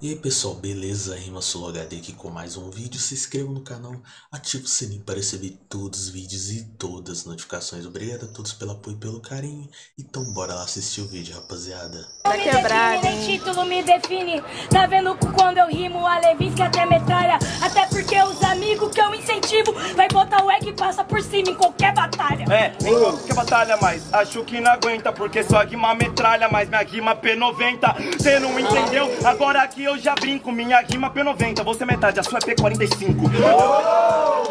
E aí pessoal, beleza? Rima HD aqui com mais um vídeo. Se inscreva no canal, ative o sininho para receber todos os vídeos e todas as notificações. Obrigado a todos pelo apoio e pelo carinho. Então bora lá assistir o vídeo, rapaziada. Tá título me define Tá vendo quando eu rimo A Levinsky até metralha Até porque os amigos que eu incentivo. Vai botar o egg e passa por cima em qualquer batalha. É, em qualquer batalha, mas acho que não aguenta Porque sua rima metralha, mas minha rima P90 Cê não entendeu? Agora aqui eu já brinco Minha rima P90, você é metade, a sua é P45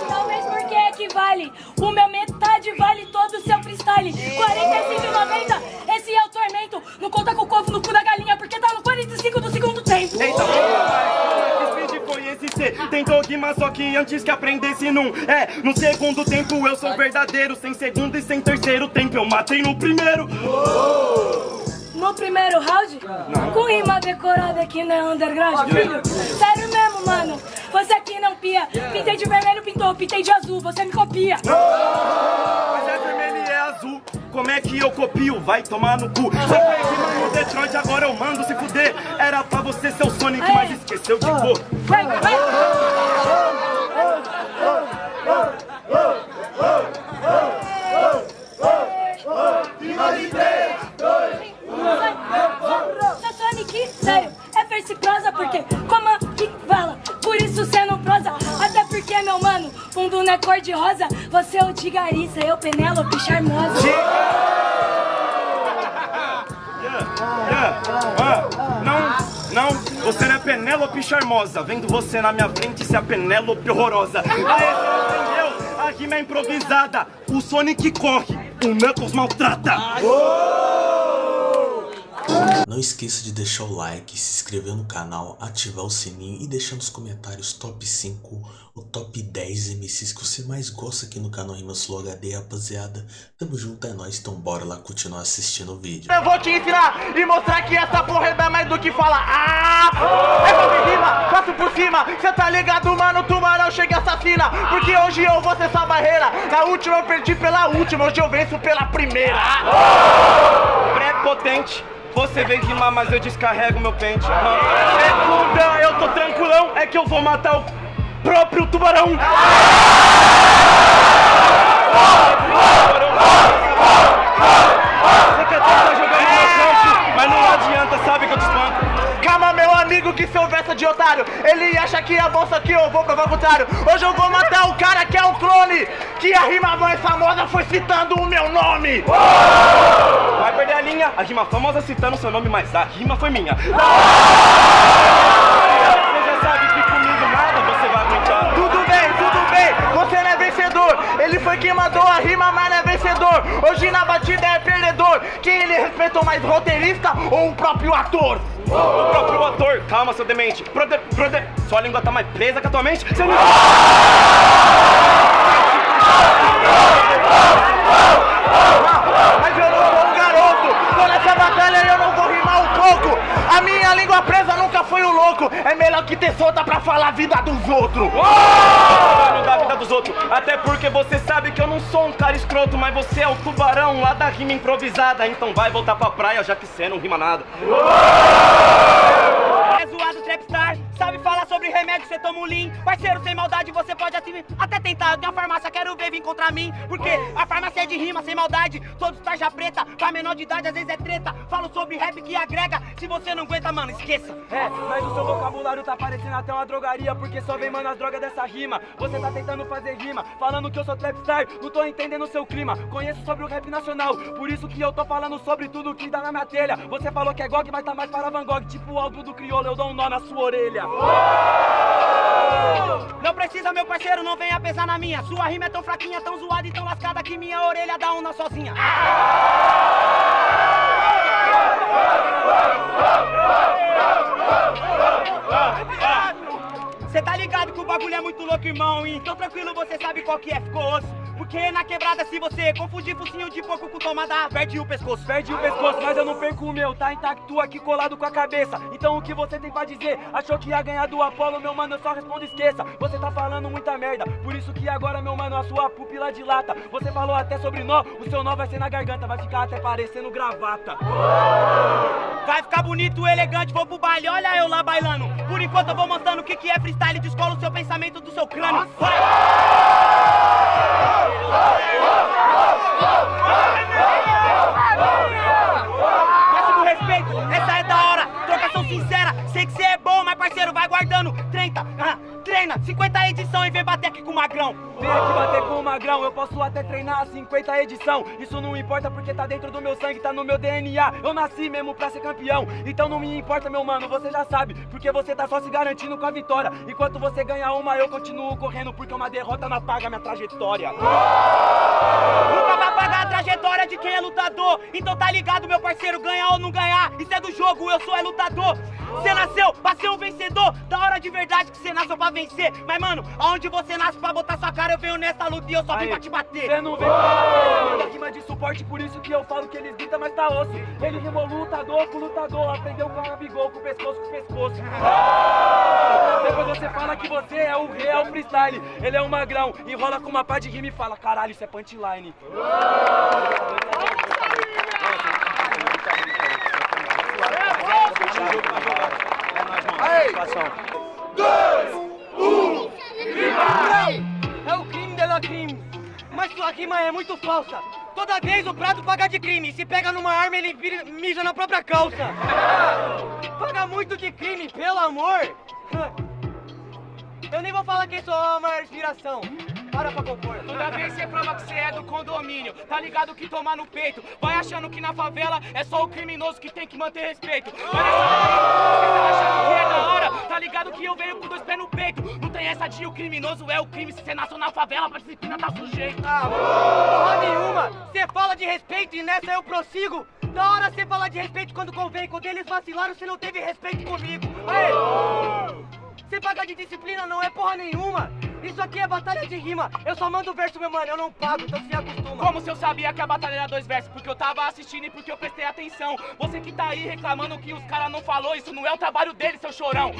Talvez porque equivale O meu metade vale todo o seu freestyle. 45,90 Esse é o tormento. Não conta com o covo no cu da galinha Porque tá no 45 do segundo que speed foi esse cê Tentou rimar só que antes que aprendesse num. É, no segundo tempo eu sou verdadeiro. Sem segundo e sem terceiro tempo eu matei no primeiro. No primeiro round, com rima decorada aqui na underground, filho. Sério mesmo, mano. Você aqui não pia. Pintei de vermelho, pintou, pintei de azul, você me copia. É que eu copio? Vai tomar no cu Só foi rima no Detroit, agora eu mando se fuder Era pra você ser o Sonic, mas esqueceu de cor Vai, vai. Seu Sonic, sério, é verse prosa porque como que fala, por isso cê não prosa. Até porque, meu mano, fundo não é cor de rosa. Você é o de Garissa, eu Penélope charmosa. Yeah, ah, Não, não, você não é Penélope charmosa. Vendo você na minha frente, você é a Penélope horrorosa. Aê, você não entendeu? A rima é improvisada. O Sonic corre, o Knuckles maltrata Não esqueça de deixar o like, se inscrever no canal, ativar o sininho e deixar nos comentários top 5 ou top 10 MCs que você mais gosta aqui no canal Rima Sul HD, rapaziada. Tamo junto, é nóis, então bora lá continuar assistindo o vídeo. Eu vou te ensinar e mostrar que essa porra é mais do que falar. Ah! É fazer rima, passo por cima. Cê tá ligado, mano? Tubarão chega e assassina. Porque hoje eu vou ser sua barreira. Na última eu perdi pela última, hoje eu venço pela primeira. Pré-potente você vem rimar, mas eu descarrego meu pente. Segunda, eu tô tranquilão É que eu vou matar o próprio tubarão. Você Acha que é bolsa aqui, eu vou provar o contrário. Hoje eu vou matar o cara que é um clone. Que a rima mais famosa foi citando o meu nome. Vai perder a linha, a rima famosa citando seu nome Mas a rima foi minha Você já sabe que comigo nada você vai aguentar Tudo bem, tudo bem, você não é vencedor. Ele foi quem mandou a rima, mas não é vencedor. Hoje na batida é perdedor. Quem ele respeitou mais, roteirista ou o próprio ator? O próprio ator, calma seu demente Prode, prode, sua língua tá mais presa que a tua mente Você não... Mas eu não sou um garoto. Tô nessa batalha eu não vou rimar um pouco. A minha língua presa nunca foi um louco. É melhor que ter solta pra falar a vida dos outros. Falando da vida dos outros Até porque você sabe que eu não sou um cara escroto Mas você é o tubarão lá da rima improvisada Então vai voltar pra praia já que você não rima nada É remédio, cê toma um lean. Parceiro, sem maldade, você pode até, até tentar. Eu tenho a farmácia, quero ver vir contra mim. Porque a farmácia é de rima, sem maldade. Todos tarja preta, pra menor de idade às vezes é treta. Falo sobre rap que agrega, se você não aguenta, mano, esqueça. É, mas o seu vocabulário tá parecendo até uma drogaria Porque só vem, mano, as drogas dessa rima. Você tá tentando fazer rima, falando que eu sou trapstar. Não tô entendendo o seu clima, conheço sobre o rap nacional. Por isso que eu tô falando sobre tudo que dá na minha telha. Você falou que é GOG, mas tá mais para Van Gogh. Tipo o álbum do crioulo, eu dou um nó na sua orelha Não precisa, meu parceiro, não venha pesar na minha. Sua rima é tão fraquinha, tão zoada e tão lascada Que minha orelha dá uma sozinha. Cê tá ligado que o bagulho é muito louco, irmão Então tranquilo, você sabe qual que é, ficou osso Porque na quebrada, se você confundir focinho de porco com tomada, perde o pescoço. Perde o pescoço, mas eu não perco o meu, tá intacto aqui colado com a cabeça. Então o que você tem pra dizer? Achou que ia ganhar do Apolo, meu mano, eu só respondo esqueça. Você tá falando muita merda, por isso que agora, meu mano, a sua pupila dilata. Você falou até sobre nó, o seu nó vai ser na garganta, vai ficar até parecendo gravata. Vai ficar bonito, elegante, vou pro baile, olha eu lá bailando. Por enquanto eu vou mostrando o que, que é freestyle, descola o seu pensamento do seu crânio. Vai! Máximo parceiro, vai guardando 30, ah, treina, 50 edição e vem bater aqui com o magrão. Vem aqui bater com o magrão, eu posso até treinar a 50 edição. Isso não importa porque tá dentro do meu sangue, tá no meu DNA. Eu nasci mesmo pra ser campeão, então não me importa, meu mano, você já sabe. Porque você tá só se garantindo com a vitória. Enquanto você ganha uma, eu continuo correndo, porque uma derrota não apaga minha trajetória. Nunca vai pagar a trajetória de quem é lutador. Então tá ligado, meu parceiro, ganhar ou não ganhar, isso é do jogo, eu sou é lutador. Você nasceu pra ser um vencedor, da hora de verdade que você nasceu pra vencer. Mas mano, aonde você nasce pra botar sua cara, eu venho nessa luta e eu só vim pra te bater. Cê não vem pra rima de suporte, por isso que eu falo que eles gritam, mas tá osso. Ele rimou lutador com lutador, aprendeu com a bigol, com o pescoço com o pescoço. Depois você fala que você é o real freestyle. Ele é um magrão, enrola com uma pá de rima e fala, caralho, isso é punchline. É o crime dela crime. Mas sua rima é muito falsa. Toda vez o prato paga de crime. Se pega numa arma, ele vira- mija na própria calça. Paga muito de crime, pelo amor. Eu nem vou falar quem sou a maior inspiração. Para pra compor. Toda vez você prova que você é do condomínio, tá ligado que tomar no peito. Vai achando que na favela é só o criminoso que tem que manter respeito. Vai nessa você tá achando que é venho com dois pés no peito. Não tem essa de o criminoso é o crime, se você nasceu na favela, pra disciplina tá sujeito. Ah, porra nenhuma! Você fala de respeito e nessa eu prossigo! Da hora você fala de respeito quando convém, quando eles vacilaram você não teve respeito comigo! Aê! Você paga de disciplina não é porra nenhuma! Isso aqui é batalha de rima! Eu só mando verso, meu mano, eu não pago, então se acostuma! Como se eu sabia que a batalha era dois versos? Porque eu tava assistindo e porque eu prestei atenção. Você que tá aí reclamando que os caras não falou, isso não é o trabalho dele, seu chorão.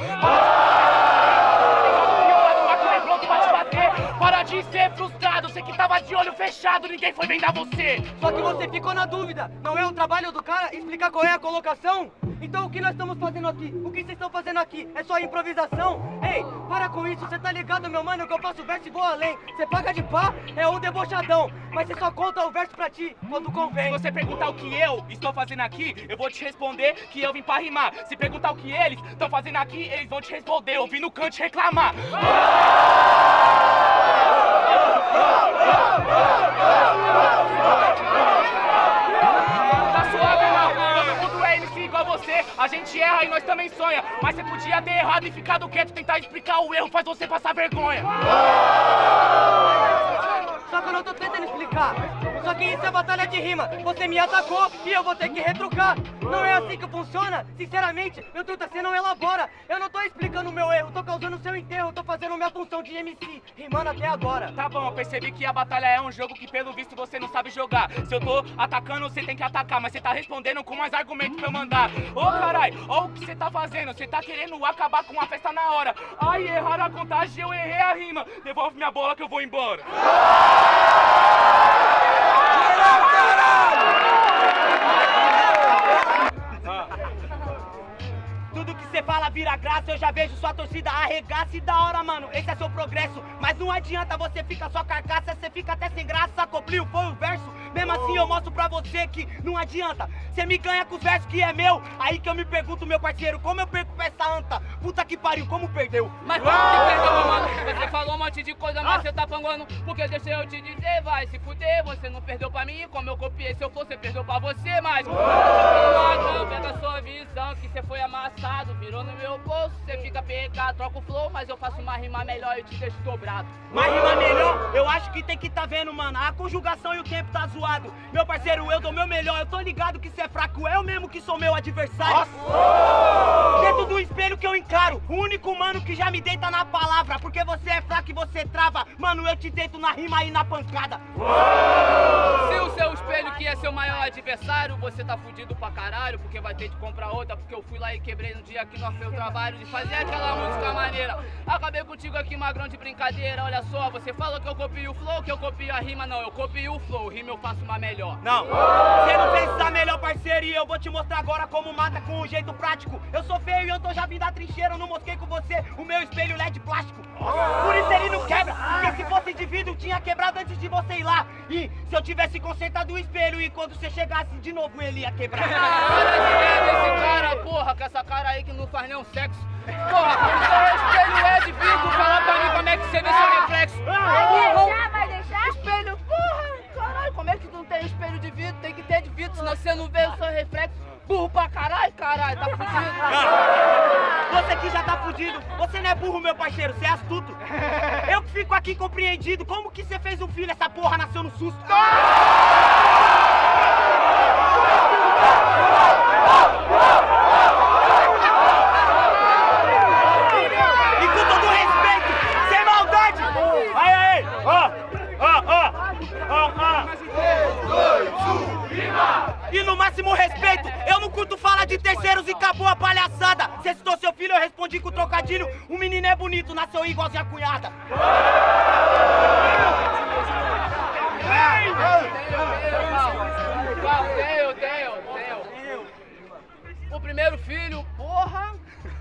Para de ser frustrado, você que tava de olho fechado, ninguém foi vendar você. Só que você ficou na dúvida, não é o trabalho do cara explicar qual é a colocação? Então o que nós estamos fazendo aqui? O que vocês estão fazendo aqui? É só improvisação? Ei, para com isso, você tá ligado, meu mano, que eu faço verso e vou além. Você paga de pá, é um debochadão, mas você só conta o verso pra ti quando Se convém. você perguntar o que eu estou fazendo aqui, eu vou te responder que eu vim pra rimar. Se perguntar o que eles estão fazendo aqui, eles vão te responder. Eu vim no canto reclamar. Tá também sonha. Mas você podia ter errado e ficado quieto. Tentar explicar o erro faz você passar vergonha. Só que eu não tô tentando explicar. Só que isso é batalha de rima. Você me atacou e eu vou ter que retrucar. Não é assim que funciona. Sinceramente, meu truta, você não elabora. Eu não tô explicando o meu erro, tô causando seu enterro. Tô fazendo minha função de MC, rimando até agora. Tá bom, eu percebi que a batalha é um jogo que pelo visto você não sabe jogar. Se eu tô atacando, você tem que atacar, mas você tá respondendo com mais argumentos pra eu mandar. Ô carai, ó o que você tá fazendo, você tá querendo acabar com a festa na hora. Ai, erraram a contagem, eu errei a rima. Devolve minha bola que eu vou embora. Graça, eu já vejo sua torcida arregaça e da hora, mano. Esse é seu progresso. Mas não adianta você ficar só carcaça, você fica até sem graça. Copliu foi o verso. Mesmo assim eu mostro pra você que não adianta. Você me ganha com os versos que é meu. Aí que eu me pergunto, meu parceiro, como eu perco pra essa anta? Pariu, como perdeu? Mas como que perdeu, meu mano? Você falou um monte de coisa, mas você tá panguando. Porque deixa eu te dizer, vai se fuder. Você não perdeu pra mim, como eu copiei. Se eu fosse, você perdeu pra você, mas. Não, pega sua visão, que você foi amassado, mirou no meu bolso, você fica PK, troca o flow, mas eu faço uma rima melhor e te deixo dobrado. Mas rima melhor, eu acho que tem que tá vendo, mano. A conjugação e o tempo tá zoado. Meu parceiro, eu dou meu melhor. Eu tô ligado que cê é fraco, eu mesmo que sou meu adversário. Dentro do espelho que eu encaro, o único mano que já me deita na palavra. Porque você é fraco e você trava. Mano, eu te deito na rima e na pancada. Se o seu espelho que é seu maior adversário, você tá fudido pra caralho, porque vai ter que comprar outra, porque eu fui lá e quebrei no dia que nós fez o trabalho de fazer aquela música maneira. Acabei contigo aqui, magrão de brincadeira, olha só, você falou que eu copio o flow, que eu copio a rima, não, eu copio o flow, rima eu faço uma melhor. Não, você não fez essa melhor parceria. Eu vou te mostrar agora como mata com um jeito prático. Eu sou feio e eu tô já vindo da trincheira. Eu não mosquei com você o meu espelho LED plástico. Por isso ele não quebra. Porque se fosse vidro, tinha quebrado antes de você ir lá. E se eu tivesse consertado o espelho e quando você chegasse de novo ele ia quebrar. Esse merda, esse cara, porra, com essa cara aí que não faz nenhum sexo. Porra, como seu espelho é de vidro, fala pra mim como é que você vê seu reflexo. Vai deixar, vai deixar? Espelho, porra, caralho, como é que não tem espelho de vidro? Tem que ter de vidro, senão você não vê o seu reflexo. Burro pra caralho, caralho, tá fudido. Você que já tá fudido. Você não é burro, meu parceiro. Você é astuto. Eu que fico aqui compreendido. Como que você fez um filho? Essa porra nasceu no susto. E no máximo respeito, eu não curto falar de terceiros e acabou a palhaçada. Cê citou seu filho, eu respondi com trocadilho. O menino é bonito, nasceu igualzinho a cunhada. Tenho, tenho, tenho. O primeiro filho, porra,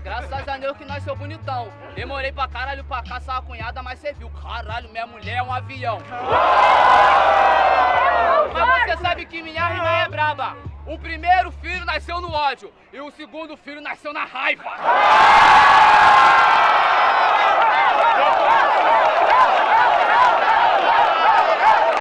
Graças a Deus que nasceu bonitão. Demorei pra caralho pra caçar a cunhada, mas você viu. Caralho, minha mulher é um avião. Mas você sabe que minha rima é braba. O primeiro filho nasceu no ódio e o segundo filho nasceu na raiva.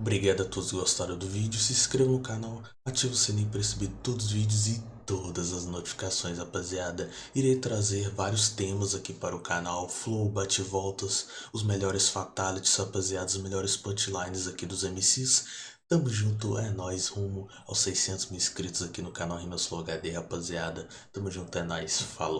Obrigado a todos que gostaram do vídeo, se inscreva no canal, ative o sininho para receber todos os vídeos e todas as notificações, rapaziada. Irei trazer vários temas aqui para o canal, flow, bate-voltas, os melhores fatalities, rapaziada, os melhores punchlines aqui dos MCs. Tamo junto, é nóis, rumo aos 600 mil inscritos aqui no canal Rimas Flow HD, rapaziada. Tamo junto, é nóis, falou.